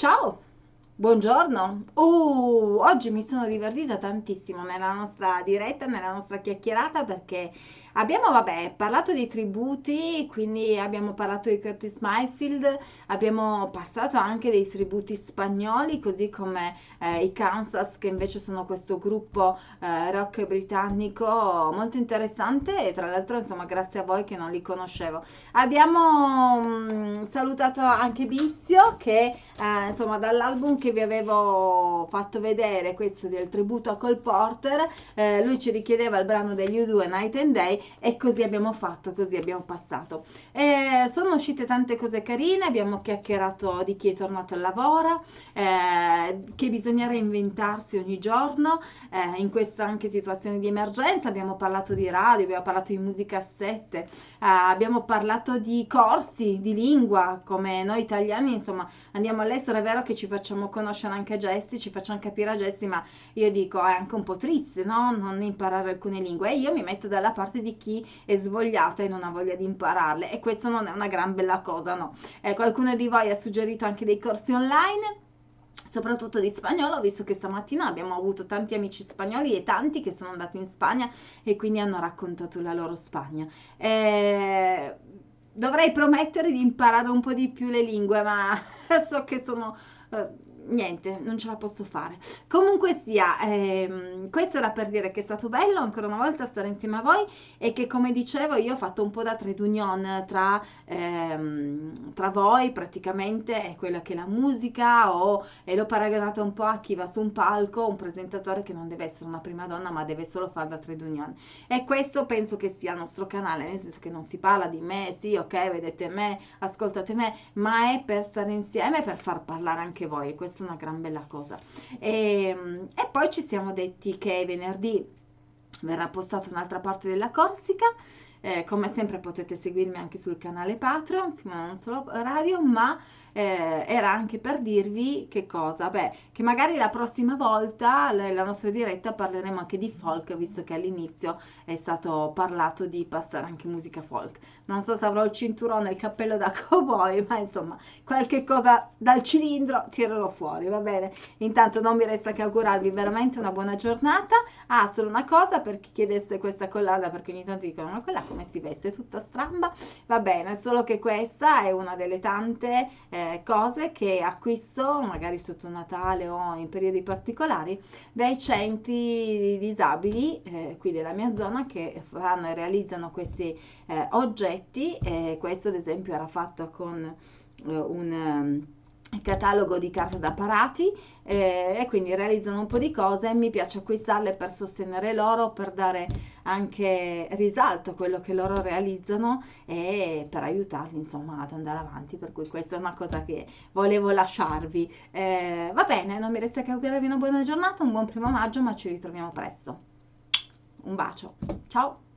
Ciao, buongiorno. Uh, oggi mi sono divertita tantissimo nella nostra diretta, nella nostra chiacchierata perché Abbiamo, vabbè, parlato di tributi, quindi abbiamo parlato di Curtis Mayfield, abbiamo passato anche dei tributi spagnoli, così come eh, i Kansas, che invece sono questo gruppo eh, rock britannico molto interessante e tra l'altro, insomma, grazie a voi che non li conoscevo. Abbiamo mh, mm, salutato anche Bizio, che eh, insomma, dall'album che vi avevo fatto vedere, questo del tributo a Cole Porter, eh, lui ci richiedeva il brano degli U2 Night and Day e così abbiamo fatto, così abbiamo passato. Eh, sono uscite tante cose carine, abbiamo chiacchierato di chi è tornato al lavoro, eh, che bisogna reinventarsi ogni giorno eh, in questa anche situazione di emergenza, abbiamo parlato di radio, abbiamo parlato di musica a sette, eh, abbiamo parlato di corsi di lingua, come noi italiani insomma andiamo all'estero, è vero che ci facciamo conoscere anche a gesti, ci facciamo capire a gesti, ma io dico è anche un po' triste no? non imparare alcune lingue e io mi metto dalla parte di di chi è svogliata e non ha voglia di impararle e questo non è una gran bella cosa, no. Eh, qualcuno di voi ha suggerito anche dei corsi online soprattutto di spagnolo, visto che stamattina abbiamo avuto tanti amici spagnoli e tanti che sono andati in Spagna e quindi hanno raccontato la loro Spagna. Eh, dovrei promettere di imparare un po' di più le lingue, ma so che sono... Eh, niente, non ce la posso fare. Comunque sia, ehm, questo era per dire che è stato bello ancora una volta stare insieme a voi e che come dicevo io ho fatto un po' da trade union tra, ehm, tra voi praticamente e quella che è la musica o, e l'ho paragonata un po' a chi va su un palco, un presentatore che non deve essere una prima donna ma deve solo fare da trade union. E questo penso che sia il nostro canale, nel senso che non si parla di me, sì ok, vedete me, ascoltate me, ma è per stare insieme, per far parlare anche voi. Questa è una gran bella cosa. E, ehm, e poi ci siamo detti che venerdì verrà postata un'altra parte della Corsica. Eh, come sempre potete seguirmi anche sul canale Patreon, Simone Non Solo Radio, ma eh, era anche per dirvi che cosa? Beh, che magari la prossima volta, la nostra diretta, parleremo anche di folk, visto che all'inizio è stato parlato di passare anche musica folk. Non so se avrò il cinturone, il cappello da cowboy, ma insomma, qualche cosa dal cilindro tirerò fuori, va bene? Intanto non mi resta che augurarvi veramente una buona giornata. Ah, solo una cosa, per chi chiedesse questa collana, perché ogni tanto dicono, ma quella come si veste? Tutta stramba? Va bene, solo che questa è una delle tante... Eh, cose che acquisto magari sotto Natale o in periodi particolari dai centri disabili eh, qui della mia zona che fanno e realizzano questi eh, oggetti questo ad esempio era fatto con eh, un um, catalogo di carte da parati eh, e quindi realizzano un po' di cose e mi piace acquistarle per sostenere loro, per dare anche risalto quello che loro realizzano e per aiutarli insomma ad andare avanti. Per cui questa è una cosa che volevo lasciarvi. Eh, va bene non mi resta che augurarvi una buona giornata un buon primo maggio ma ci ritroviamo presto. Un bacio. Ciao